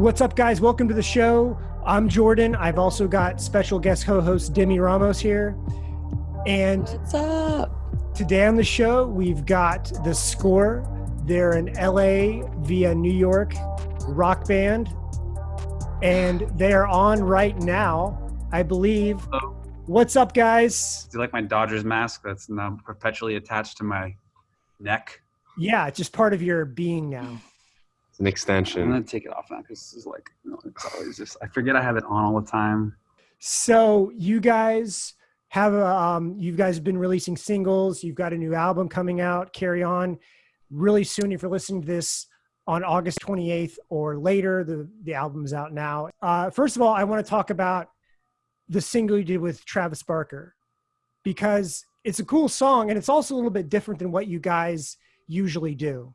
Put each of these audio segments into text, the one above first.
What's up, guys? Welcome to the show. I'm Jordan. I've also got special guest co-host Demi Ramos here. And What's up? today on the show, we've got the score. They're an LA via New York rock band. And they are on right now, I believe. Hello. What's up, guys? Do you like my Dodgers mask that's now perpetually attached to my neck? Yeah, it's just part of your being now. It's extension. I'm gonna take it off now because this is like, you know, it's always just I forget I have it on all the time. So you guys have a, um, you guys have been releasing singles. You've got a new album coming out. Carry on, really soon. If you're listening to this on August 28th or later, the the album is out now. Uh, first of all, I want to talk about the single you did with Travis Barker because it's a cool song and it's also a little bit different than what you guys usually do.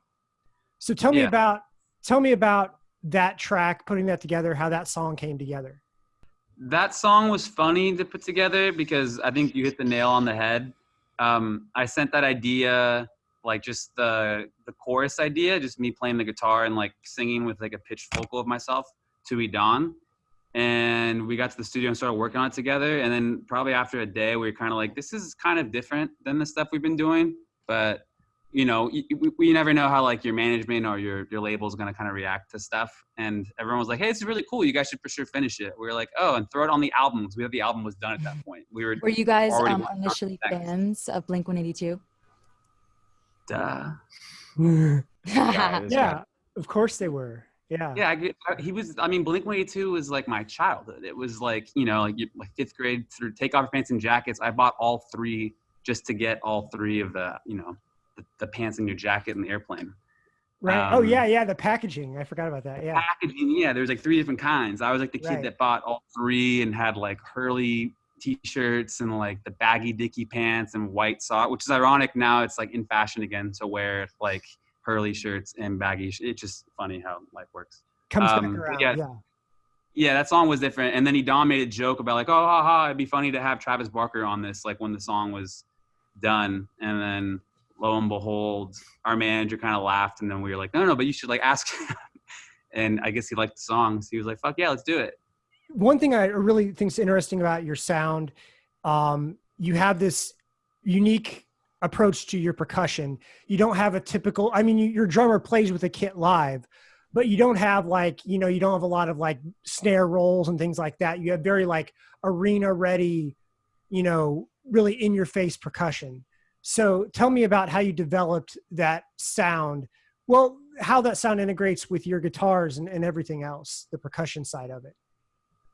So tell me about tell me about that track, putting that together, how that song came together. That song was funny to put together because I think you hit the nail on the head. Um, I sent that idea, like just the the chorus idea, just me playing the guitar and like singing with like a pitched vocal of myself to Edan. And we got to the studio and started working on it together. And then probably after a day, we were kind of like, this is kind of different than the stuff we've been doing. But you know, you, you never know how like your management or your your label is gonna kind of react to stuff. And everyone was like, "Hey, this is really cool. You guys should for sure finish it." We were like, "Oh, and throw it on the albums." We had the album was done at that point. We were Were you guys um, initially fans of Blink 182? duh. Yeah, this Yeah, guy. of course they were. Yeah. Yeah, I, I- he was. I mean, Blink One Eighty Two was like my childhood. It was like you know, like, like fifth grade through Take Off Your Pants and Jackets. I bought all three just to get all three of the you know, the, the pants and your jacket in the airplane. Right. oh Um, yeah, yeah. The packaging. I forgot about that. Yeah. packaging. Yeah, there's like three different kinds. I was like the kid Right. that bought all three and had like Hurley t-shirts and like the baggy dicky pants and white sock, which is ironic now. It's like in fashion again to wear like Hurley shirts and baggy. Sh- it's just funny how life works. Comes um, back around. yeah. Yeah. Yeah, that song was different. And then he Don made a joke about like, oh, haha, it'd be funny to have Travis Barker on this, like when the song was done. And then lo and behold, our manager kind of laughed, and then we were like, no, no, but you should like ask. and I guess he liked the song, so he was like, fuck yeah, let's do it. One thing I really think's interesting about your sound, um, you have this unique approach to your percussion. You don't have a typical. I mean, you, your drummer plays with a kit live, but you don't have like you know you don't have a lot of like snare rolls and things like that. You have very like arena ready, you know, really in your face percussion. So tell me about how you developed that sound. Well, how that sound integrates with your guitars and, and everything else, the percussion side of it.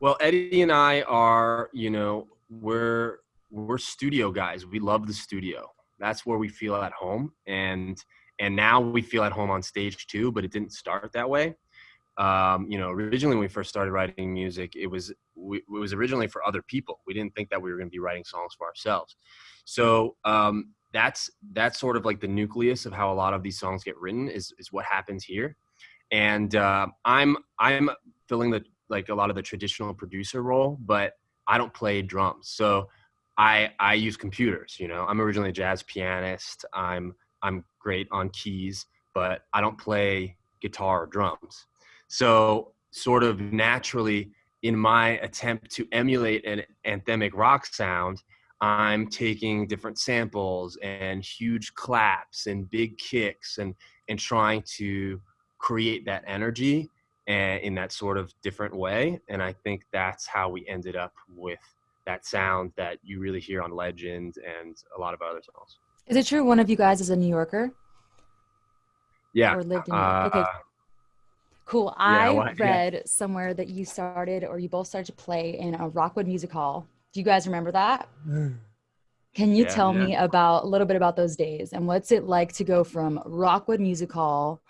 Well, Eddie and I are, you know, we're we're studio guys. We love the studio. That's where we feel at home, and and now we feel at home on stage too. But it didn't start that way. Um, you know, originally when we first started writing music, it was we, it was originally for other people. We didn't think that we were going to be writing songs for ourselves. So um, that's that's sort of like the nucleus of how a lot of these songs get written is is what happens here. And uh, I'm I'm filling the like a lot of the traditional producer role, but I don't play drums. So I I use computers, you know. I'm originally a jazz pianist. I'm I'm great on keys, but I don't play guitar or drums. So sort of naturally in my attempt to emulate an anthemic rock sound, I'm taking different samples and huge claps and big kicks and and trying to create that energy and in that sort of different way. And I think that's how we ended up with that sound that you really hear on Legend and a lot of other songs. Is it true one of you guys is a New Yorker Yeah. or lived in? New Uh, York? Okay, cool. yeah, I well, yeah. read somewhere that you started or you both started to play in a Rockwood Music Hall. Do you guys remember that? Mm. Can you Yeah, tell yeah. me about a little bit about those days and what's it like to go from Rockwood Music Hall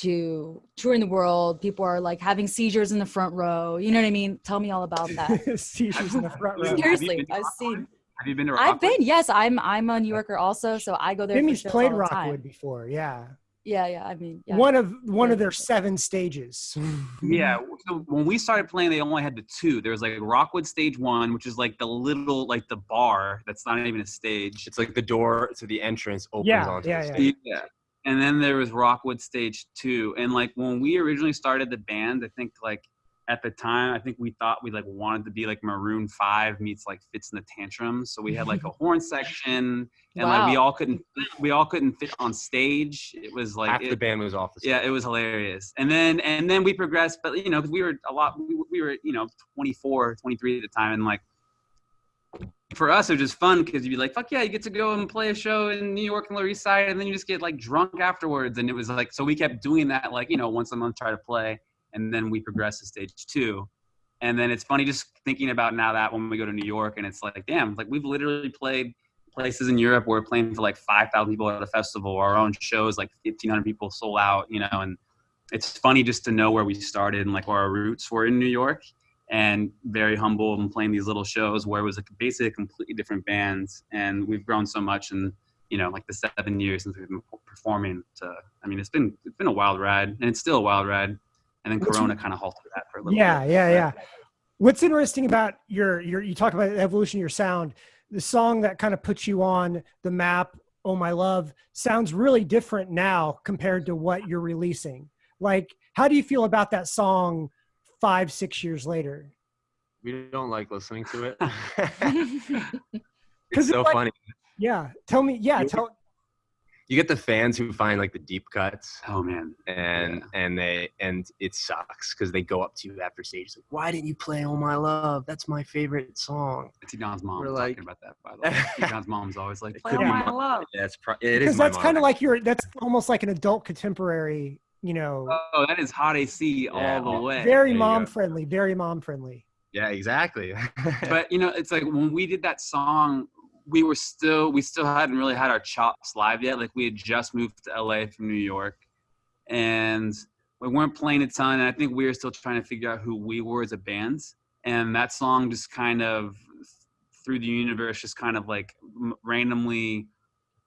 to touring the world? People are like having seizures in the front row. You know what I mean? Tell me all about that. Seizures in the front row. Seriously, I've seen. Have you been to I've been. Yes, I'm. I'm a New Yorker also, so I go there. for Jimmy's shows played all the time. Rockwood before, yeah. Yeah, yeah. I mean, yeah. One of one Yeah. of their seven stages. Yeah. So when we started playing, they only had the two. There was like Rockwood Stage One, which is like the little, like the bar that's not even a stage. It's like the door to the entrance opens Yeah, onto yeah, the yeah. stage. Yeah. and then there was Rockwood Stage Two. And like when we originally started the band, I think like at the time, I think we thought we like wanted to be like Maroon Five meets like Fitz and the Tantrum So we had like a horn section, and like we all couldn't we all couldn't fit on stage. It was like Half it- the band was off the stage. yeah, it was hilarious. And then and then we progressed, but you know, because we were a lot, we, we were you know 24, 23 at the time, and like for us it was just fun because you'd be like, fuck yeah, you get to go and play a show in New York and Lower East Side, and then you just get like drunk afterwards, and it was like so we kept doing that like you know once a month try to play, and then we progress to stage two. And then it's funny just thinking about now that when we go to New York and it's like, damn, like we've literally played places in Europe where we're playing for like 5,000 people at a festival. Our own shows, like 1,500 people sold out, you know, and it's funny just to know where we started and like where our roots were in New York and very humble and playing these little shows where it was like basically a completely different band. And we've grown so much in, you know, like the seven years since we've been performing to, I mean, it's been, it's been a wild ride and it's still a wild ride. And then What's- Corona kind of halted that for a little Yeah, bit. yeah, but- yeah. What's interesting about your your you talk about the evolution of your sound, the song that kind of puts you on the map, Oh My Love, sounds really different now compared to what you're releasing. Like, how do you feel about that song five, six years later? We don't like listening to it. it's it's so like- funny. Yeah. Tell me, yeah, tell You get the fans who find like the deep cuts, Oh man. and and they and it sucks because they go up to you after stage like, "Why didn't you play Oh My Love? That's my favorite song." It's Don's mom We're was like- talking about that by the way. T Don's mom's always like, It play could on be my my- love. Yeah, it's pro- it is because that's kind of like your that's almost like an adult contemporary, you know, Oh, that is hot AC Yeah. all the way. very there mom friendly, very mom friendly. yeah, exactly. but you know, it's like when we did that song, we were still we still hadn't really had our chops live yet. Like we had just moved to LA from New York, and we weren't playing a ton. And I think we were still trying to figure out who we were as a band. And that song just kind of through the universe, just kind of like randomly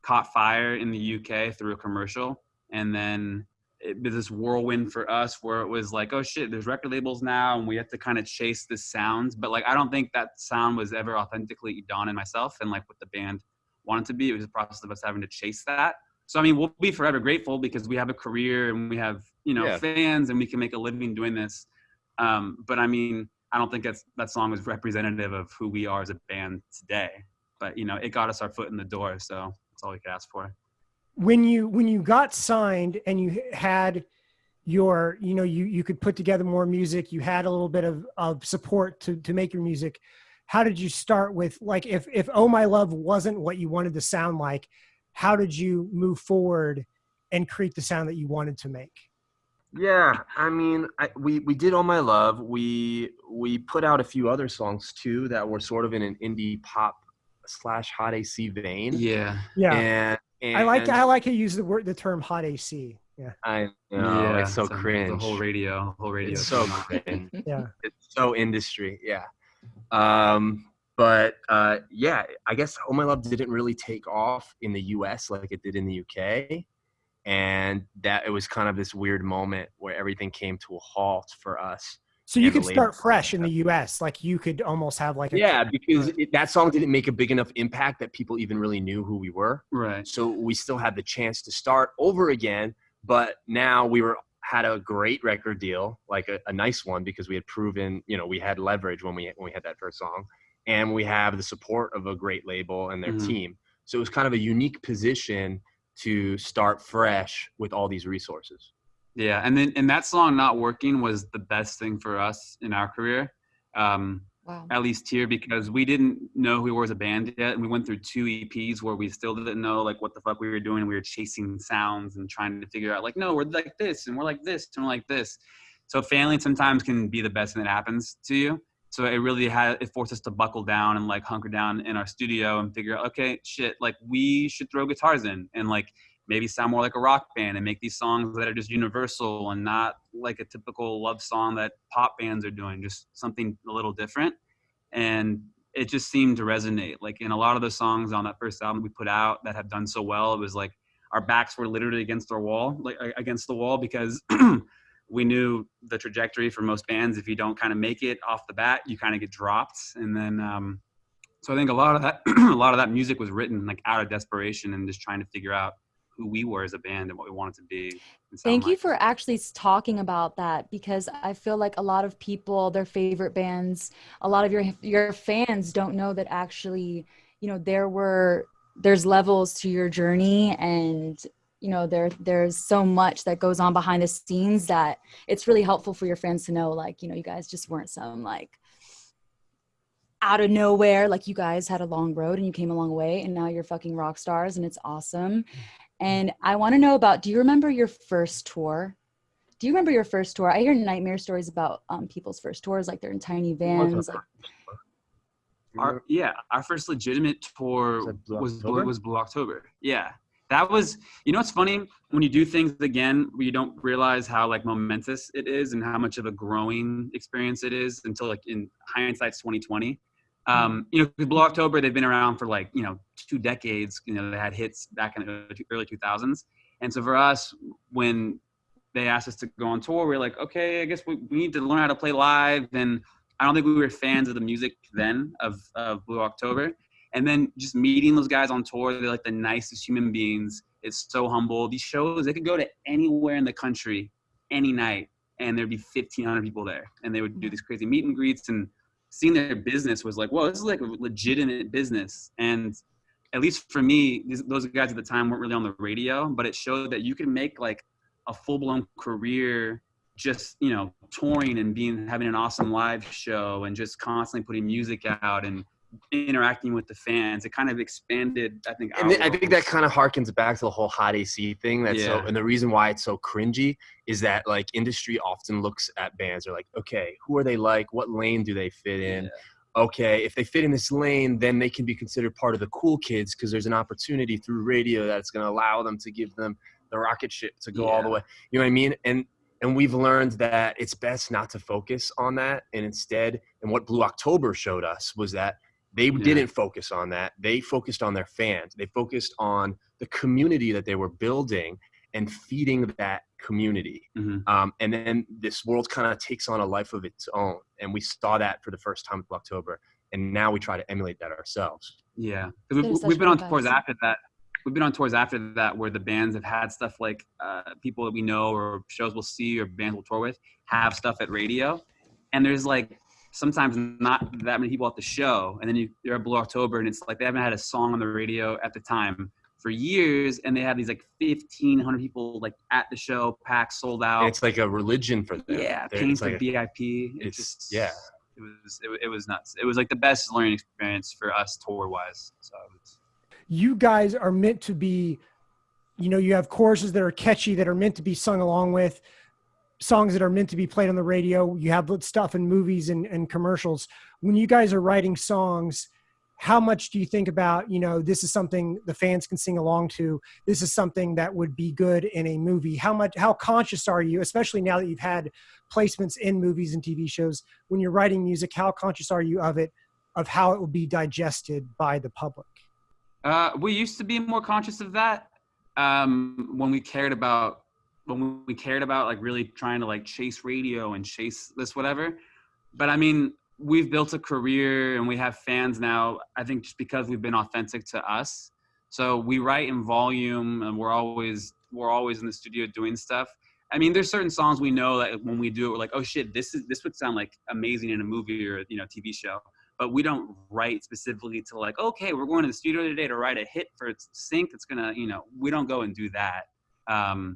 caught fire in the UK through a commercial, and then it was this whirlwind for us where it was like, oh shit, there's record labels now, and we have to kind of chase this sound. But like, I don't think that sound was ever authentically Don and myself, and like what the band wanted to be. It was a process of us having to chase that. So I mean, we'll be forever grateful because we have a career and we have you know Yeah. fans and we can make a living doing this. Um, but I mean, I don't think that's that song is representative of who we are as a band today. But you know, it got us our foot in the door, so that's all we could ask for. When you when you got signed and you had your you know you you could put together more music you had a little bit of of support to to make your music how did you start with like if if oh my love wasn't what you wanted to sound like how did you move forward and create the sound that you wanted to make Yeah, I mean, I, we we did "All My Love." We we put out a few other songs too that were sort of in an indie pop slash hot AC vein. Yeah. yeah And, and i like i like to use the word the term hot ac yeah I know it's so a- cringe. The whole radio, whole radio. It's so cringe. yeah it's so industry yeah um but uh yeah i guess oh my love didn't really take off in the us like it did in the uk and that it was kind of this weird moment where everything came to a halt for us so you And could start fresh in the us like you could almost have like a yeah because it, that song didn't make a big enough impact that people even really knew who we were. Right. so we still had the chance to start over again but now we were had a great record deal like a, a nice one because we had proven you know we had leverage when we when we had that first song and we have the support of a great label and their Mhm. team. So it was kind of a unique position to start fresh with all these resources Yeah, and then and that song not working was the best thing for us in our career. Um, Wow. at least here because we didn't know who we were as a band yet and we went through two eps where we still didn't know like what the fuck we were doing we were chasing sounds and trying to figure out like no we're like this and we're like this and we're like this so failing sometimes can be the best thing that happens to you so it really had it forced us to buckle down and like hunker down in our studio and figure out okay shit like we should throw guitars in and like maybe sound more like a rock band and make these songs that are just universal and not like a typical love song that pop bands are doing, just something a little different. And it just seemed to resonate. Like in a lot of the songs on that first album we put out that have done so well, it was like our backs were literally against our wall, like against the wall, because we knew the trajectory for most bands. If you don't kind of make it off the bat, you kind of get dropped. And then, um, so I think a lot of that, a lot of that music was written like out of desperation and just trying to figure out who we were as a band and what we wanted to be. Thank you for actually talking about that because I feel like a lot of people, their favorite bands, a lot of your your fans don't know that actually, you know, there were there's levels to your journey and you know there there's so much that goes on behind the scenes that it's really helpful for your fans to know like you know you guys just weren't some like out of nowhere like you guys had a long road and you came a long way and now you're fucking rock stars and it's awesome and I want to know about do you remember your first tour? Do you remember your first tour? I hear nightmare stories about um, people's first tours, like they're in tiny vans. Like, Our, yeah, our first legitimate tour was Blue, was Blue October. Yeah, that was. You know, it's funny when you do things again, where you don't realize how like momentous it is and how much of a growing experience it is until like in hindsight's twenty twenty. Um, you know, Blue October they've been around for like you know two decades. You know, they had hits back in the early two thousands, and so for us, when they asked us to go on tour, we are like, okay, I guess we, we need to learn how to play live and I don't think we were fans of the music then of, of Blue October. And then just meeting those guys on tour, they're like the nicest human beings. It's so humble. These shows, they could go to anywhere in the country any night and there'd be 1,500 people there. And they would do these crazy meet and greets and seeing their business was like, whoa, this is like a legitimate business. And at least for me, these, those guys at the time weren't really on the radio, but it showed that you can make like a full blown career just you know touring and being having an awesome live show and just constantly putting music out and interacting with the fans it kind of expanded i think and I think that kind of harkens back to the whole hot AC thing. That's so, and the reason why it's so cringy is that like industry often looks at bands. They're like, okay, who are they like? What lane do they fit in? Okay, if they fit in this lane, then they can be considered part of the cool kids because there's an opportunity through radio that's going to allow them to give them the rocket ship to go all the way. You know what I mean? And and we've learned that it's best not to focus on that, and instead, and what Blue October showed us was that they didn't focus on that. They focused on their fans. They focused on the community that they were building and feeding that community. Mhm. Um, and then this world kind of takes on a life of its own. And we saw that for the first time in October. And now we try to emulate that ourselves. Yeah, 'Cause That is we've, we've been on tours after that. We've been on tours after that where the bands have had stuff like uh, people that we know or shows we'll see or bands we'll tour with have stuff at radio, and there's like sometimes not that many people at the show, and then you, you're at Blue October and it's like they haven't had a song on the radio at the time for years, and they have these like 1,500 people like at the show, packed, sold out. It's like a religion for them. yeah, They're- paying it's for like VIP. It it's- just yeah. It was it, it was nuts. It was like the best learning experience for us tour wise. So you guys are meant to be you know you have choruses that are catchy that are meant to be sung along with songs that are meant to be played on the radio. You have stuff in movies and, and commercials. When you guys are writing songs how much do you think about you know this is something the fans can sing along to. This is something that would be good in a movie. How much how conscious are you especially now that you've had placements in movies and tv shows when you're writing music how conscious are you of it of how it will be digested by the public? Uh, we used to be more conscious of that um, when we cared about when we cared about like really trying to like chase radio and chase this whatever. But I mean, we've built a career and we have fans now. I think just because we've been authentic to us. So we write in volume and we're always we're always in the studio doing stuff. I mean, there's certain songs we know that when we do it, we're like, oh shit, this is this would sound like amazing in a movie or you know TV show but we don't write specifically to like, okay, we're going to the studio today to write a hit for sync that's gonna, you know, we don't go and do that. Um,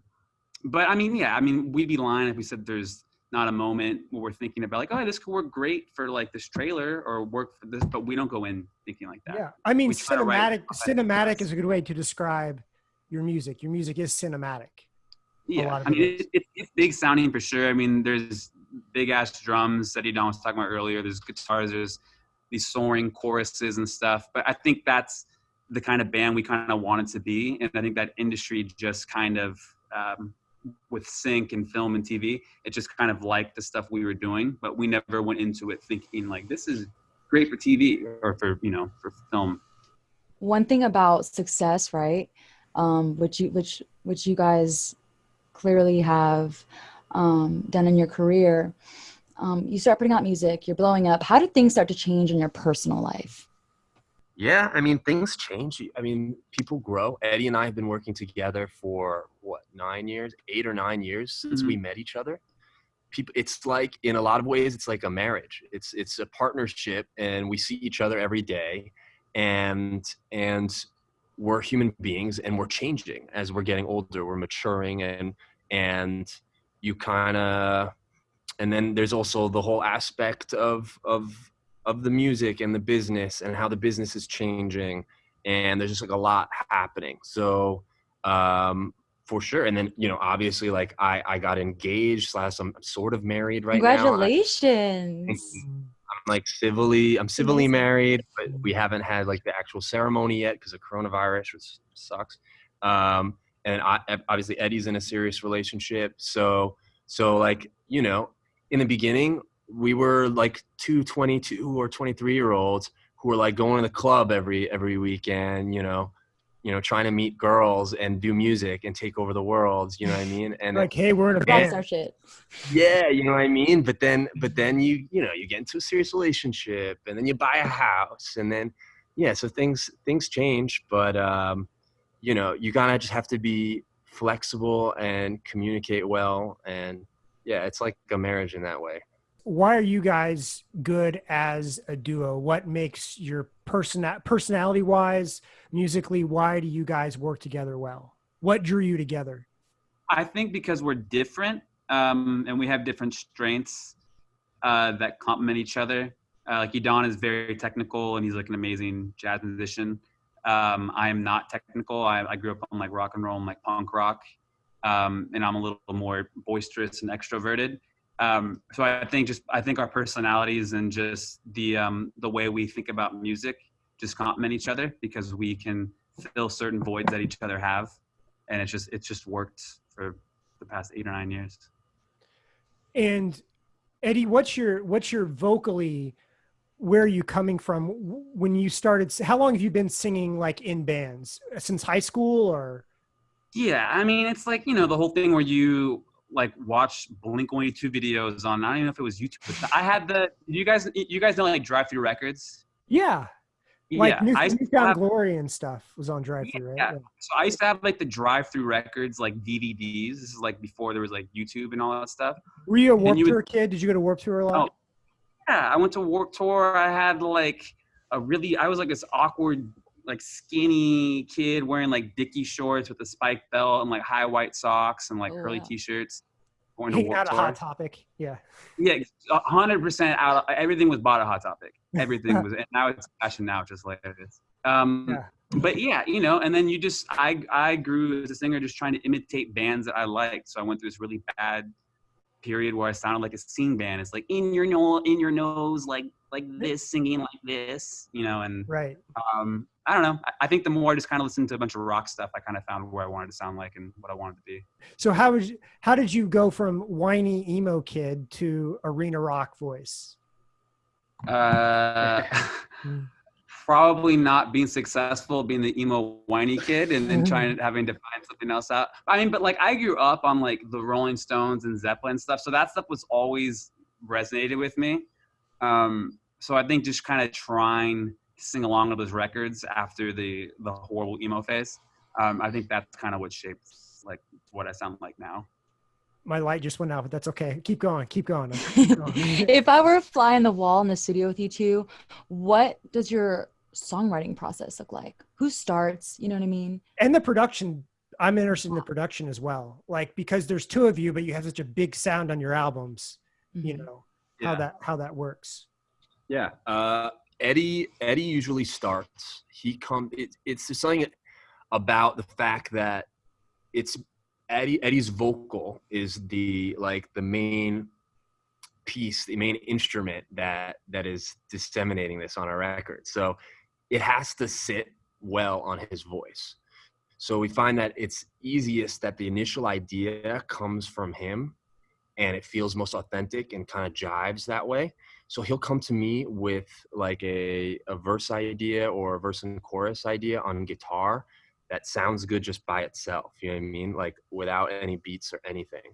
but I mean, yeah, I mean, we'd be lying if we said there's not a moment where we're thinking about like, oh, this could work great for like this trailer or work for this, but we don't go in thinking like that. Yeah, I mean, We cinematic. Cinematic is a good way to describe your music. Your music is cinematic. Yeah, I mean, it it, it, it's big sounding for sure. I mean, there's big ass drums that Don was talking about earlier. There's guitars. There's these soaring choruses and stuff. But I think that's the kind of band we kind of wanted to be, and I think that industry just kind of um, with sync and film and TV, it just kind of liked the stuff we were doing. But we never went into it thinking like this is great for TV or for you know for film. one thing about success right um, which you which which you guys clearly have um, done in your career um, you start putting out music you're blowing up how did things start to change in your personal life Yeah, I mean things change. I mean people grow. Eddie and I have been working together for what nine years, eight or nine years since we mm-hmm. met each other. People, it's like in a lot of ways, it's like a marriage. It's it's a partnership, and we see each other every day, and and we're human beings, and we're changing as we're getting older. We're maturing, and and you kind of, and then there's also the whole aspect of of of the music and the business and how the business is changing and there's just like a lot happening. So um for sure and then you know obviously like i i got engaged slash i'm sort of married right now. Congratulations. Now. i'm like civilly i'm civilly married but we haven't had like the actual ceremony yet because of coronavirus which sucks. Um and I, obviously eddie's in a serious relationship so so like you know in the beginning we were like two 22 or 23 year olds who were like going to the club every every weekend you know you know trying to meet girls and do music and take over the world you know what i mean and Like, hey, we're in a That's band. our shit. yeah you know what i mean but then but then you you know you get into a serious relationship and then you buy a house and then yeah so things things change but um you know you gotta just have to be flexible and communicate well and yeah it's like a marriage in that way Why are you guys good as a duo? What makes your person personality wise, musically? Why do you guys work together well? What drew you together? I think because we're different um, and we have different strengths uh, that complement each other. Uh, like Edan is very technical and he's like an amazing jazz musician. Um, I am not technical. I, I grew up on like rock and roll and like punk rock, um, and I'm a little more boisterous and extroverted. Um, so I think just I think our personalities and just the um, the way we think about music just complement each other because we can fill certain voids that each other have, and it's just it's just worked for the past eight or nine years. And Eddie, what's your what's your vocally? Where are you coming from when you started? How long have you been singing like in bands since high school or? Yeah, I mean it's like you know the whole thing where you like watch Blink One Eighty Two videos on I don't even know if it was YouTube. But I had the you guys you guys know like Drive Through Records. Yeah, like yeah, New, I used to New Found have- Glory and stuff was on Drive Through, right? Yeah. So I used to have like the drive through records, like DVDs. This is like before there was like YouTube and all that stuff. Were you a Warped you would- Tour kid? Did you go to Warped Tour a lot? Oh, Yeah, I went to Warped Tour. I had like a really, I was like this awkward, like skinny kid wearing like Dickie shorts with a spike belt and like high white socks and like Oh, curly wow. t-shirts. Going to out Tour. Hot Topic. Yeah. Yeah, hundred percent out. Of, everything was bought at Hot Topic. Everything was, and now it's fashion now, just like it is. Um, Yeah. But yeah, you know, and then you just, I, I grew as a singer, just trying to imitate bands that I liked. So I went through this really bad period where I sounded like a scene band. It's like in your nose, in your nose, like like this, singing like this, you know. And Right. um, I don't know. I, I think the more I just kind of listened to a bunch of rock stuff, I kind of found where I wanted to sound like and what I wanted to be. So how was how did you go from whiny emo kid to arena rock voice? Uh, probably not being successful, being the emo whiny kid, and then trying having to find something else out. I mean, but like I grew up on like the Rolling Stones and Zeppelin stuff, so that stuff was always resonated with me. Um, so I think just kind of trying to sing along with those records after the the horrible emo phase. Um, I think that's kind of what shaped like what I sound like now. My light just went out, but that's okay. Keep going. Keep going. Keep going. if I were a fly on the wall in the studio with you two, what does your songwriting process look like? Who starts? You know what I mean? and the production i'm interested in the production as well like because there's two of you but you have such a big sound on your albums you Mhm. know how that how that works Yeah. Uh, Eddie Eddie usually starts. He come. It, it's just something about the fact that it's Eddie. Eddie's vocal is the like the main piece, the main instrument that that is disseminating this on a record. So it has to sit well on his voice. So we find that it's easiest that the initial idea comes from him and it feels most authentic and kind of jives that way. So he'll come to me with like a, a verse idea or a verse and chorus idea on guitar that sounds good just by itself. You know what I mean? Like without any beats or anything,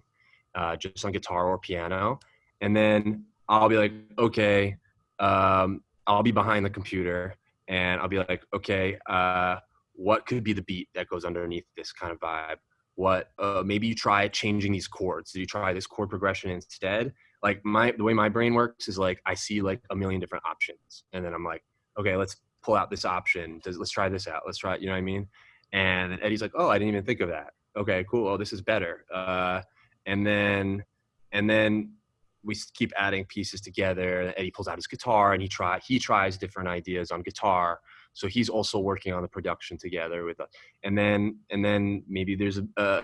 uh, just on guitar or piano. And then I'll be like, okay, um, I'll be behind the computer and I'll be like, okay, uh, what could be the beat that goes underneath this kind of vibe? What uh, maybe you try changing these chords. Did you try this chord progression instead? Like my the way my brain works is like I see like a million different options, and then I'm like, okay, let's pull out this option. Does, let's try this out. Let's try. it. You know what I mean? And Eddie's like, oh, I didn't even think of that. Okay, cool. Oh, this is better. Uh, and then and then we keep adding pieces together. Eddie pulls out his guitar and he try he tries different ideas on guitar. So he's also working on the production together with us. And then and then maybe there's a, a,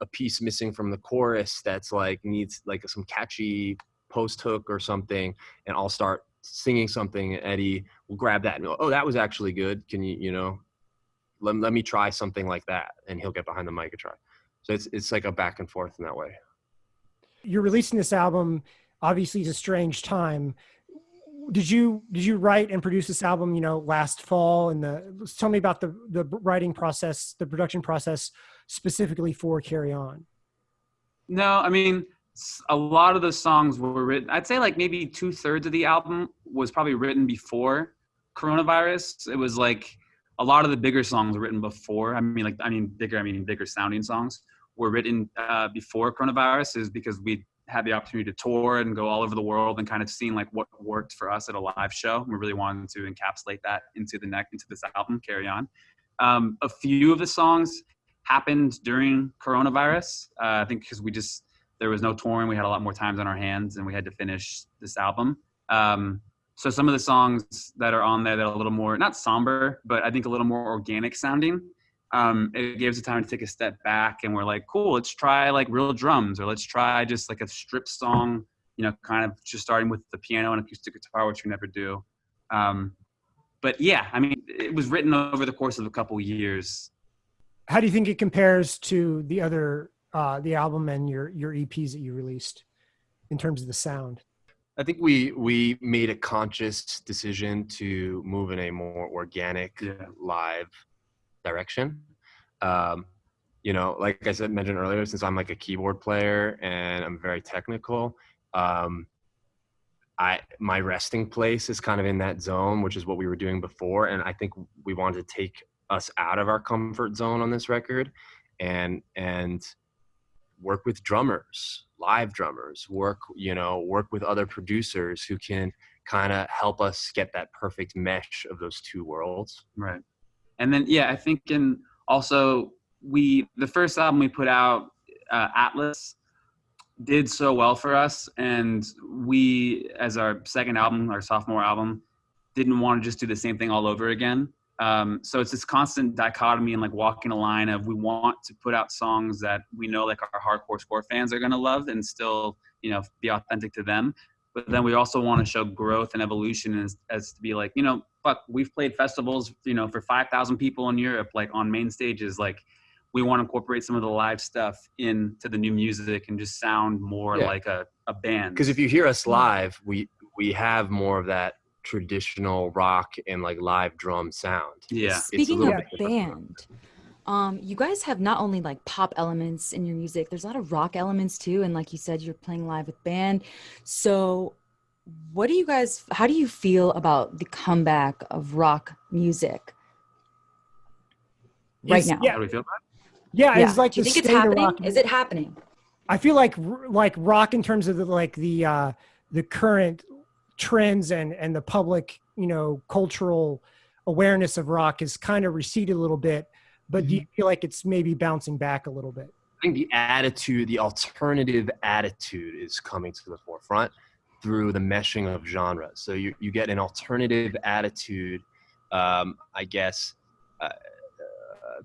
a piece missing from the chorus that's like needs like some catchy post hook or something, and I'll start singing something. And Eddie will grab that and go, "Oh, that was actually good. Can you you know let, let me try something like that?" And he'll get behind the mic and try. So it's it's like a back and forth in that way you're releasing this album obviously it's a strange time did you did you write and produce this album you know last fall and the tell me about the the writing process the production process specifically for carry on no i mean a lot of the songs were written i'd say like maybe two-thirds of the album was probably written before coronavirus it was like a lot of the bigger songs were written before i mean like i mean bigger i mean bigger sounding songs were written uh, before coronavirus is because we had the opportunity to tour and go all over the world and kind of seeing like what worked for us at a live show. We really wanted to encapsulate that into the neck into this album, Carry On. Um, a few of the songs happened during coronavirus. Uh, I think because we just there was no touring, we had a lot more times on our hands, and we had to finish this album. Um, so some of the songs that are on there that are a little more not somber, but I think a little more organic sounding um, it gives us time to take a step back and we're like, cool, let's try like real drums or let's try just like a strip song, you know, kind of just starting with the piano and acoustic guitar, which we never do. Um, but yeah, I mean, it was written over the course of a couple years. How do you think it compares to the other, uh, the album and your, your EPs that you released in terms of the sound? I think we we made a conscious decision to move in a more organic yeah. live direction. Um, you know, like I said mentioned earlier, since I'm like a keyboard player and I'm very technical, um, I my resting place is kind of in that zone, which is what we were doing before, and I think we wanted to take us out of our comfort zone on this record, and and work with drummers, live drummers, work you know work with other producers who can kind of help us get that perfect mesh of those two worlds. Right and then yeah i think in also we the first album we put out uh, atlas did so well for us and we as our second album our sophomore album didn't want to just do the same thing all over again um, so it's this constant dichotomy and like walking a line of we want to put out songs that we know like our hardcore score fans are going to love and still you know be authentic to them. But then we also want to show growth and evolution as, as to be like you know fuck we've played festivals you know for 5000 people in europe like on main stages. Like we want to incorporate some of the live stuff into the new music and just sound more yeah. like a, a band. Because if you hear us live we we have more of that traditional rock and like live drum sound yeah It's, speaking of band um, you guys have not only like pop elements in your music, there's a lot of rock elements too. And like you said, you're playing live with band. So what do you guys, how do you feel about the comeback of rock music right now? Yeah. How do we feel about Yeah, yeah. It's like do you think it's happening? Is it happening? I feel like like rock in terms of the, like the uh, the current trends and and the public you know cultural awareness of rock has kind of receded a little bit but do you mm-hmm. feel like it's maybe bouncing back a little bit? I think the attitude, the alternative attitude is coming to the forefront through the meshing of genres. So you, you get an alternative attitude, um, I guess, uh, uh,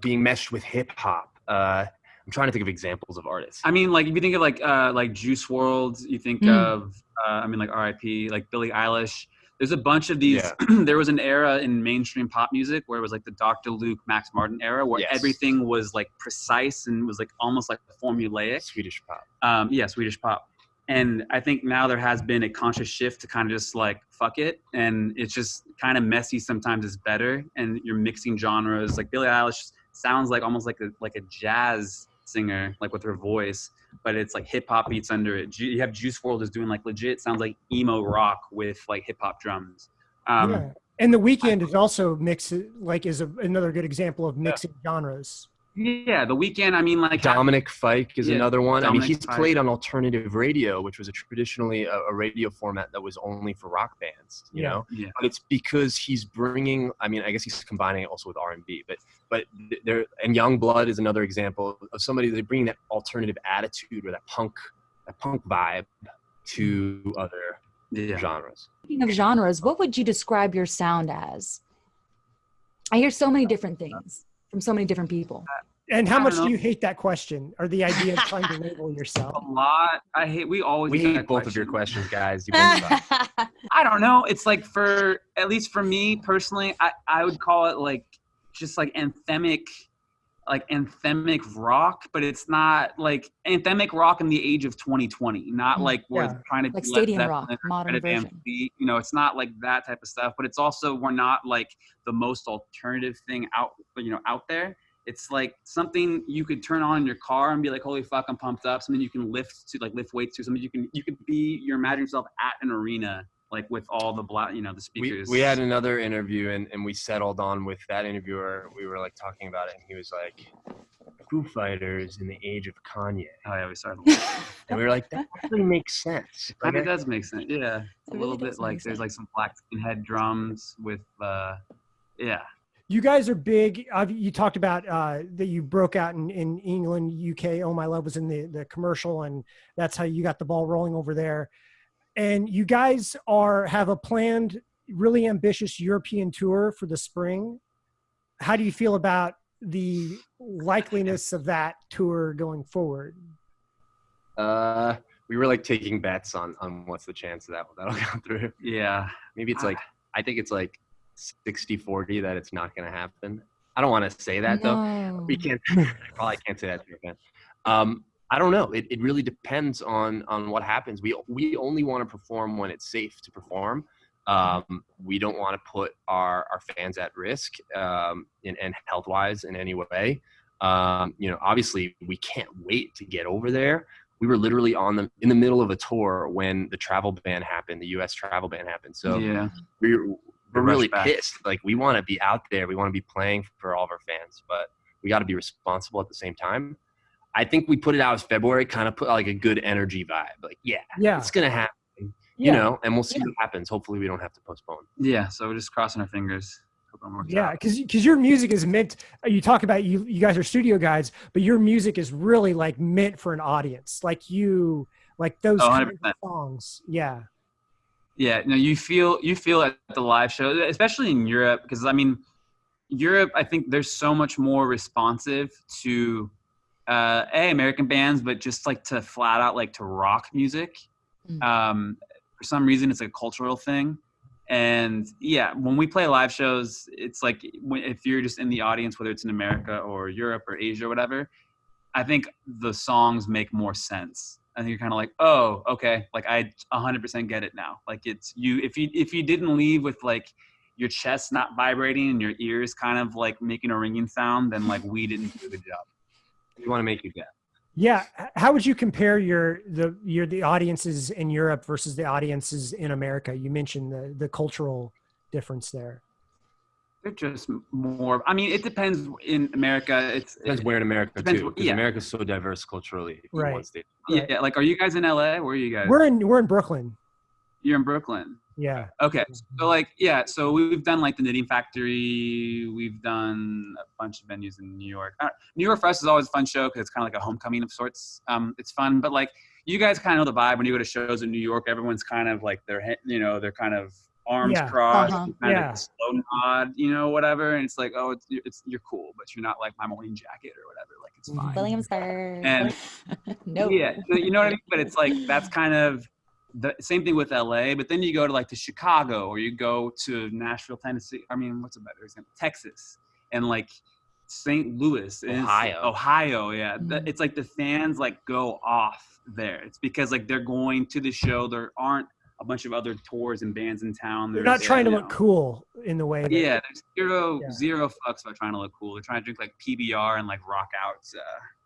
being meshed with hip hop. Uh, I'm trying to think of examples of artists. I mean, like if you think of like uh, like Juice WRLD, you think mm. of uh, I mean like R.I.P. like Billie Eilish there's a bunch of these. Yeah. there was an era in mainstream pop music where it was like the Dr. Luke, Max Martin era, where yes. everything was like precise and was like almost like formulaic. Swedish pop. Um, yeah, Swedish pop. And I think now there has been a conscious shift to kind of just like fuck it, and it's just kind of messy. Sometimes is better, and you're mixing genres. Like Billie Eilish sounds like almost like a like a jazz singer, like with her voice but it's like hip hop beats under it. You have Juice WRLD is doing like legit sounds like emo rock with like hip hop drums. Um, yeah. And the Weeknd is also mix like is a, another good example of mixing genres. Yeah, the Weeknd. I mean, like Dominic Fike is Yeah, another one. I mean, he's Fike. played on alternative radio, which was a traditionally a, a radio format that was only for rock bands. You Yeah. know, Yeah. but it's because he's bringing. I mean, I guess he's combining it also with R and B. But but there and Yungblud is another example of somebody that bringing that alternative attitude or that punk that punk vibe to mm-hmm. other Yeah. genres. Speaking of genres, what would you describe your sound as? I hear so many different things from so many different people. And how much don't do you hate that question or the idea of trying to label yourself? A lot. I hate. We always. We hate that both of your questions, guys. You. I don't know. It's like for at least for me personally, I, I would call it like just like anthemic, like anthemic rock, but it's not like anthemic rock in the age of 2020. Not Mm, like we're yeah. trying to Like stadium rock, modern version. You know, it's not like that type of stuff. But it's also we're not like the most alternative thing out. You know, out there. It's like something you could turn on in your car and be like, "Holy fuck, I'm pumped up!" Something you can lift to, like lift weights to. Something you can you could be. You imagine yourself at an arena, like with all the black, you know, the speakers. we had another interview and, and we settled on with that interviewer we were like talking about it and he was like foo fighters in the age of kanye Oh yeah, we started. and we were like that actually makes sense kind of does make sense. Yeah, It a really little does bit like make there's like some black head drums with, uh, yeah. You guys are big. Uh, you talked about uh, that you broke out in, in England, UK. Oh My Love was in the, the commercial, and that's how you got the ball rolling over there. And you guys are have a planned, really ambitious European tour for the spring. How do you feel about the likeliness of that tour going forward? uh we were like taking bets on on what's the chance of that that'll go through Yeah, maybe it's like i think it's like 60 40 that it's not going to happen i don't want to say that though we can't I probably can't say that to your fan. Um, I don't know. It, it really depends on on what happens. We we only want to perform when it's safe to perform. Um, we don't want to put our, our fans at risk um, in, and health wise in any way. Um, you know, obviously we can't wait to get over there. We were literally on the in the middle of a tour when the travel ban happened, the U.S. travel ban happened. So yeah. we're we're really back. pissed. Like we want to be out there. We want to be playing for all of our fans, but we got to be responsible at the same time. I think we put it out as February, kind of put like a good energy vibe. Like, yeah, Yeah, it's gonna happen, you know, and we'll see Yeah. what happens. Hopefully, we don't have to postpone. Yeah, so we're just crossing our fingers. Hope yeah. Because because your music is meant. Uh, you talk about you you guys are studio guys, but your music is really like meant for an audience. Like you like those Oh, kinds of songs. Yeah. Yeah, no, you feel you feel at the live show, especially in Europe, because I mean, Europe, I think there's so much more responsive to uh, a American bands, but just like to flat out like to rock music. Mm. Um, for some reason, it's a cultural thing, and yeah, when we play live shows, it's like if you're just in the audience, whether it's in America or Europe or Asia or whatever, I think the songs make more sense. I think you're kind of like, oh, okay, like I 100% get it now. Like it's you if you if you didn't leave with like your chest not vibrating and your ears kind of like making a ringing sound, then like we didn't do the job. We want to make you guess. Yeah. How would you compare your the your the audiences in Europe versus the audiences in America? You mentioned the the cultural difference there. They're just more. I mean, it depends. In America, it's Depends where in America too, where- because yeah. America's so diverse culturally. in Right. Yeah. Like, are you guys in LA? Where are you guys? We're in we're in Brooklyn. You're in Brooklyn. Yeah. Okay. So like yeah, so we've done like the Knitting Factory. We've done a bunch of venues in New York. Uh, New York for us is always a fun show because it's kind of like a homecoming of sorts. Um, it's fun, but like you guys kind of know the vibe when you go to shows in New York. Everyone's kind of like their he- you know they're kind of arms Yeah. crossed, Uh-huh. kind Yeah. of slow nod, you know, whatever. And it's like oh, it's, it's you're cool, but you're not like my morning jacket or whatever. Like it's Mhm. fine. Williamsburg. And- no. Yeah, you know what I mean. But it's like that's kind of the same thing with LA. But then you go to like to Chicago or you go to Nashville, Tennessee. I mean, what's a better example? Texas and like St. Louis, and Ohio. Ohio. Yeah, The- Mhm. it's like the fans like go off there. It's because like they're going to the show. There aren't a bunch of other tours and bands in town. They're not trying to you look know, cool in the way. That, Yeah, there's zero Yeah. zero fucks about trying to look cool. They're trying to drink like PBR and like rock out. Uh,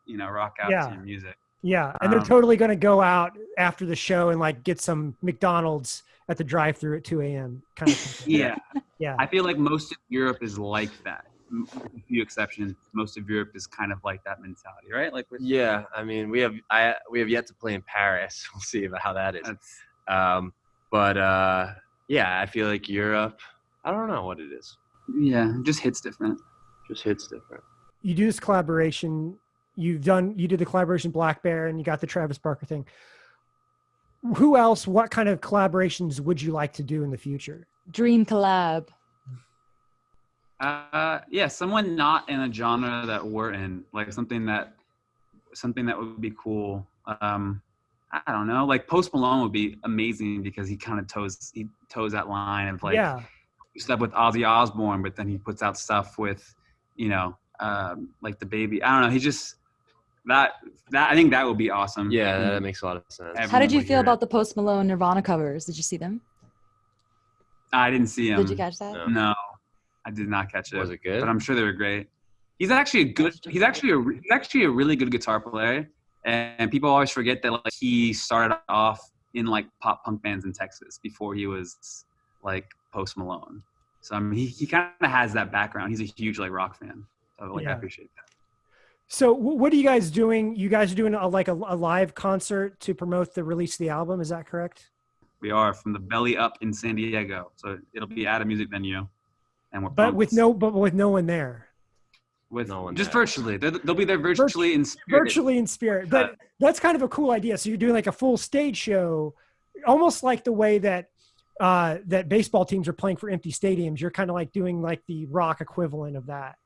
you know, rock out Yeah. to music. Yeah, and they're Um, totally going to go out after the show and like get some McDonald's at the drive-through at 2 a.m. kind of. Thing. Yeah, Yeah. I feel like most of Europe is like that. With a few exceptions, most of Europe is kind of like that mentality, right? Like with Yeah, I mean, we have I we have yet to play in Paris. We'll see about how that is. that's Um, but uh, yeah, I feel like Europe. I don't know what it is. yeah, it just hits different. Just hits different. you do this collaboration you've done you did the collaboration Blackbear and you got the travis barker thing who else what kind of collaborations would you like to do in the future Dream collab. Uh, yeah, someone not in a genre that we're in, like something that something that would be cool. Um, I don't know, like Post Malone would be amazing because he kind of toes he toes that line of like yeah stuff with Ozzy Osbourne, but then he puts out stuff with, you know, um, like DaBaby. I don't know. He just that that I think that would be awesome. Yeah, that mm-hmm. makes a lot of sense. Every- How did you feel hear it. about the Post Malone Nirvana covers? Did you see them? I didn't see them. Did you catch that? No. No, I did not catch it. Was it good? But I'm sure they were great. He's actually a good. He's actually a he's actually a really good guitar player, and people always forget that like he started off in like pop punk bands in Texas before he was like Post Malone. So I mean, he, he kind of has that background. He's a huge like rock fan. So like I appreciate that. So what are you guys doing? You guys are doing a, like a, a live concert to promote the release of the album is that correct? We are from the belly up in San Diego, so it'll be at a music venue, and we're but with no but with no one there. With No one just there. virtually. They'll, they'll be there virtually in spirit. virtually in spirit. But that's kind of a cool idea. So you're doing like a full stage show almost like the way that uh that baseball teams are playing for empty stadiums. You're kind of like doing like the rock equivalent of that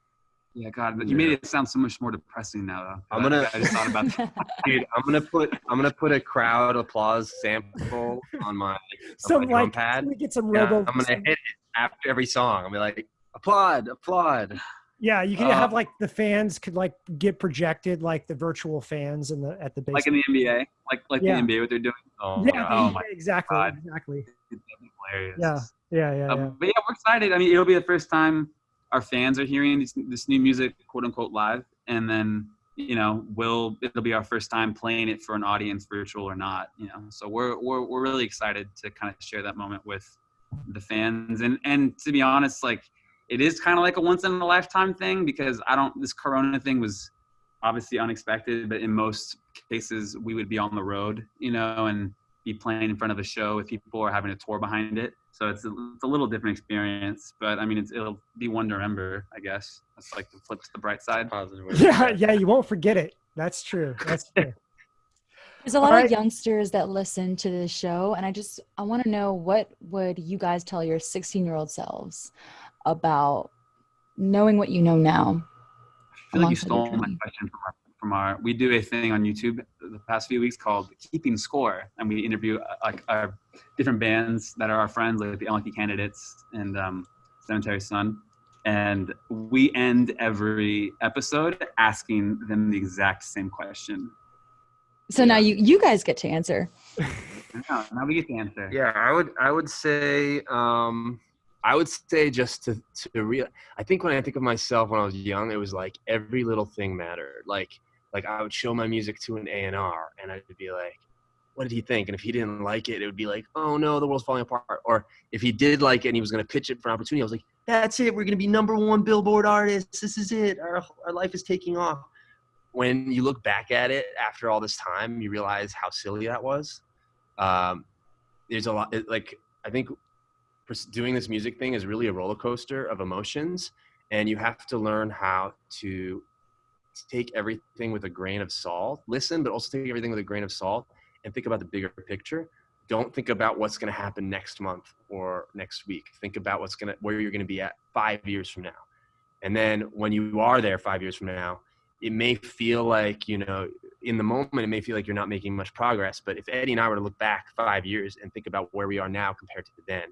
Yeah, God, you made it sound so much more depressing now, though. I'm gonna- I just thought about that. Dude, I'm gonna put I'm gonna put a crowd applause sample on my, some drum like pad? let me get some yeah, robo I'm gonna hit it after every song. I'll be like, applaud, applaud. yeah you can uh, have like the fans could like get projected like the virtual fans in the at the base like in the NBA, like like Yeah. the NBA, what they're doing. Oh my yeah, God. Oh my exactly God. exactly It's hilarious. Yeah, yeah yeah, Uh, yeah. but yeah, we're excited. I mean, it'll be the first time our fans are hearing this, new music, quote unquote, live, and then you know, we'll it'll be our first time playing it for an audience, virtual or not. You know, so we're we're we're really excited to kind of share that moment with the fans, and and to be honest, like it is kind of like a once in a lifetime thing because I don't. This Corona thing was obviously unexpected, but in most cases we would be on the road, you know, and be playing in front of a show if people are having a tour behind it. So it's a, it's a little different experience, but I mean, it's, it'll be one to remember, I guess. That's like the flip to the bright side. Positive way. yeah yeah you won't forget it that's true that's true There's a lot Alright. of youngsters that listen to this show, and I just I want to know what would you guys tell your 16 year old selves about knowing what you know now? I feel like you stole my question from our, from our. We do a thing on YouTube the past few weeks called Keeping Score, and we interview uh, like our different bands that are our friends, like the Unlikely Candidates and um, Cemetery Sun. And we end every episode asking them the exact same question. So now you you guys get to answer. Now, now we get the answer. Yeah, I would I would say um I would say just to to real I think when I think of myself when I was young, it was like every little thing mattered. Like like I would show my music to an A and R and I'd be like, what did he think? And if he didn't like it, it would be like, oh no, the world's falling apart. Or if he did like it and he was gonna pitch it for an opportunity, I was like, that's it, we're gonna be number one billboard artists. This is it. Our our life is taking off. When you look back at it after all this time, you realize how silly that was. Um, there's a lot it, like i think doing this music thing is really a roller coaster of emotions and you have to learn how to take everything with a grain of salt listen but also take everything with a grain of salt and think about the bigger picture. Don't think about what's going to happen next month or next week. Think about what's going to where you're going to be at five years from now. And then when you are there five years from now it may feel like you know in the moment it may feel like you're not making much progress. But if Edan and i were to look back five years and think about where we are now compared to then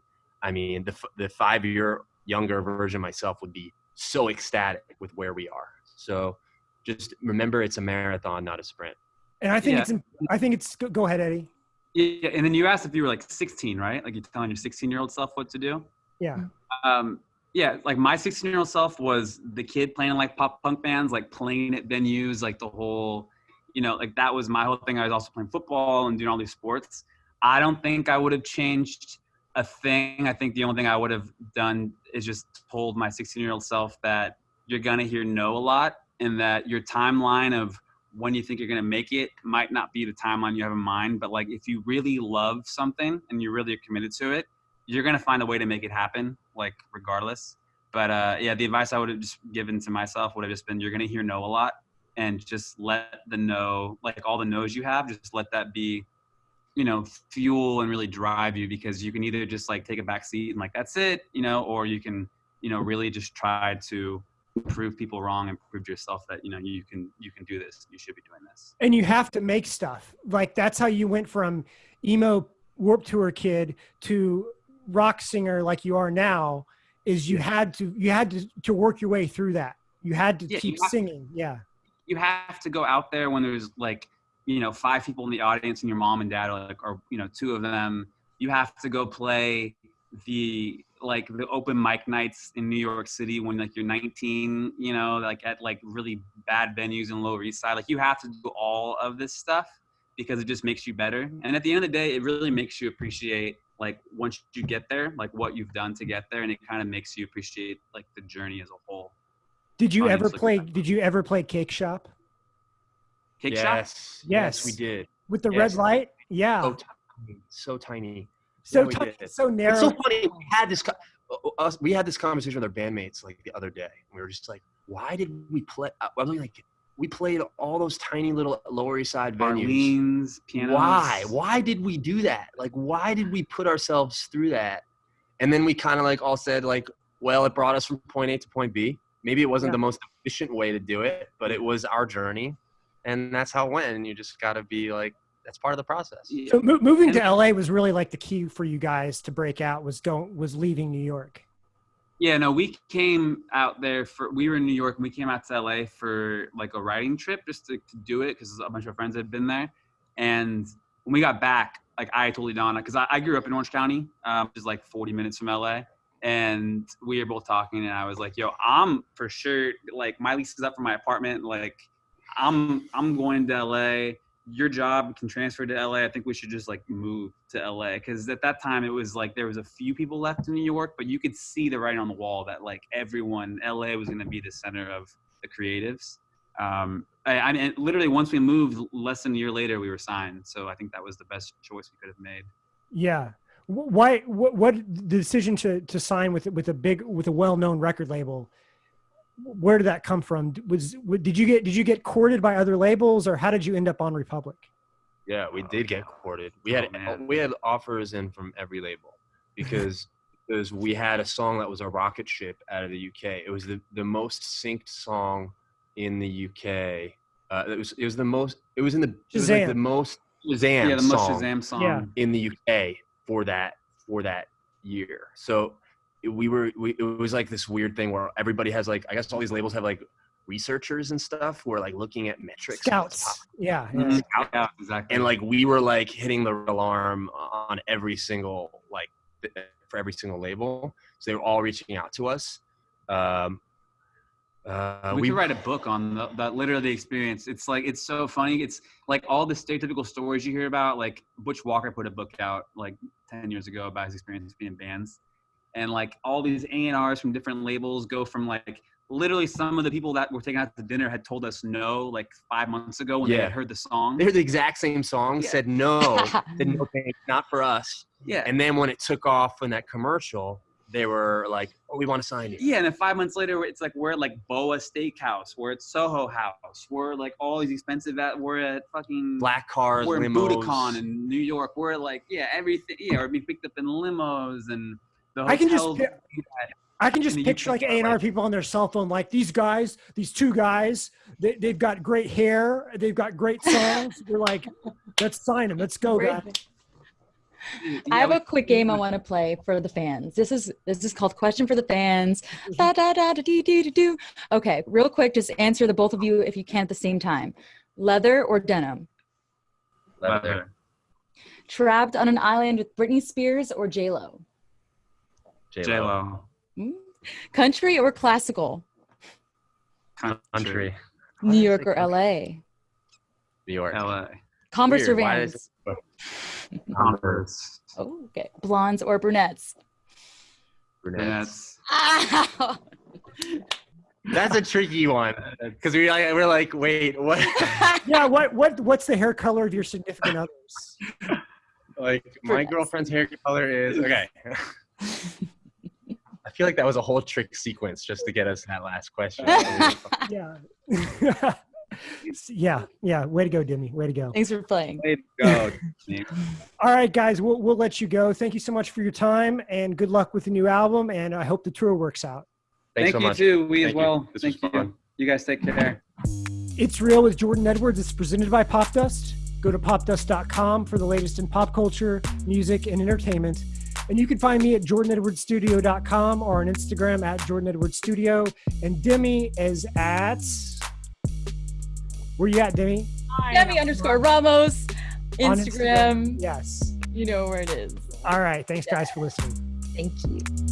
i mean the, the five year younger version myself would be so ecstatic with where we are. So just remember it's a marathon not a sprint and i think Yeah. it's i think it's go- go ahead Edan Yeah, and then you asked if you were like 16, right? Like you're telling your 16 year old self what to do. yeah Um, yeah, like my 16 year old self was the kid playing like pop punk bands, like playing at venues, like the whole, you know, like that was my whole thing. I was also playing football and doing all these sports. I don't think I would have changed a thing, I think the only thing I would have done is just told my 16 year old self that you're gonna hear no a lot, and that your timeline of when you think you're gonna make it might not be the timeline you have in mind. But like if you really love something and you really are committed to it, you're gonna find a way to make it happen, like regardless. But uh, yeah, the advice I would have just given to myself would have just been you're gonna hear no a lot, and just let the no, like all the no's you have, just let that be, you know, fuel and really drive you because you can either just like take a back seat and like that's it, you know, or you can, you know, really just try to prove people wrong and prove to yourself that you know you can you can do this you should be doing this. And you have to make stuff. Like that's how you went from emo Warped Tour kid to rock singer like you are now is you had to you had to, to work your way through that. You had to Yeah, keep singing. Yeah. You have to go out there when there's like you know five people in the audience and your mom and dad are like or you know two of them. You have to go play the like the open mic nights in new york city when like you're 19 you know like at like really bad venues in lower east side like you have to do all of this stuff because it just makes you better and at the end of the day it really makes you appreciate like once you get there like what you've done to get there and it kind of makes you appreciate like the journey as a whole did you ever it's like- play did you ever play cake shop cake shop yes, Yes. we did. with the Yes. red light yeah So tiny, so tiny. So yeah, we so narrow It's so funny. We had this. uh, Us, we had this conversation with our bandmates like the other day. We were just like, "Why did we play?" I was like, "We played all those tiny little Lower East Side venues. Marlene's pianos Why? Why did we do that? Like, why did we put ourselves through that?" And then we kind of like all said like, "Well, it brought us from point A to point B. Maybe it wasn't Yeah. the most efficient way to do it, but it was our journey, and that's how it went. And you just got to be like, that's part of the process." Yeah. so mo- moving to la was really like the key for you guys to break out was don't was leaving new york Yeah, no, we came out there for we were in New York and we came out to LA for like a writing trip just to, to do it because a bunch of friends had been there. And when we got back, like I totally dawned because I, I grew up in Orange County, um, which is like 40 minutes from LA. And we were both talking, and I was like, "Yo, I'm for sure like my lease is up for my apartment. Like, I'm I'm going to LA. Your job can transfer to LA. I think we should just like move to LA because at that time it was like there was a few people left in New York, but you could see the writing on the wall that like everyone LA was going to be the center of the creatives. Um, I, I mean, literally once we moved, less than a year later, we were signed. So I think that was the best choice we could have made. Yeah. Why? What? What the decision to to sign with with a big with a well known record label? Where did that come from? Was did you get did you get courted by other labels or how did you end up on Republic? Yeah, we did get courted. We had Oh, man. we had offers in from every label because because we had a song that was a rocket ship out of the UK. It was the, the most synced song in the UK. Uh, it was it was the most it was in the it was like the most Shazam yeah, the most song Shazam song. Yeah. in the UK for that for that year. So it- we were we, it was like this weird thing where everybody has like I guess all these labels have like researchers and stuff who are like looking at metrics Scouts. Yeah. yeah. Mhm. Yeah, exactly. and like we were like hitting the alarm on every single like for every single label so they were all reaching out to us um uh, we, we, could write a book on the, that literally the experience. It's like it's so funny. It's like all the stereotypical stories you hear about. Like Butch Walker put a book out like ten years ago about his experience being in bands, and like all these A and R's from different labels go from like literally some of the people that were taken out to dinner had told us no like five months ago when they had heard the song. they heard the exact same song Yeah. said no said no thanks, not for us Yeah, and then when it took off in that commercial they were like oh we want to sign you Yeah, and then five months later, it's like we're at like Boa Steakhouse, we're at Soho House, we're like all these expensive at we're at fucking black cars we're in limos. Buddakan in New York. We're like yeah, everything. Yeah, we're being picked up in limos and the I can just I can just picture like A and R people on their cell phone, like these guys, these two guys. They, they've got great hair. They've got great songs. We're like, let's sign them. Let's go, guys. I have a quick game I want to play for the fans. This is this is called Question for the Fans. Mm-hmm. Da, da, da, da, dee, dee, dee, doo. Okay, real quick, just answer the both of you if you can at the same time. Leather or denim? Leather. Trapped on an island with Britney Spears or J Lo? J-Lo. J Lo. Hmm? Country or classical? country New York or LA? new york LA. Converse or Weird. Why Vans? is Converse. Oh, okay. Blondes or brunettes? Brunettes. That's Ow! That's a tricky one because we like, we're like, wait, what? Yeah. What what what's the hair color of your significant others? like my girlfriend's hair color is okay. I feel like that was a whole trick sequence just to get us that last question. Yeah. yeah. Yeah. Way to go, Demi. Way to go. Thanks for playing. way to go. All right, guys. We'll we'll let you go. Thank you so much for your time and good luck with the new album. And I hope the tour works out. Thanks Thank so you much. too. We Thank as well. This was Thank you. fun. You guys take care. It's Real with Jordan Edwards. It's presented by Popdust. Go to popdust.com for the latest in pop culture, music, and entertainment. And you can find me at jordanedwardsstudio.com or on Instagram at Jordan Edwards Studio. And Demi is at. Where you at, Demi? Demi underscore Ramos. On Instagram. Yes. You know where it is. All right. Thanks, guys, for listening. Thank you.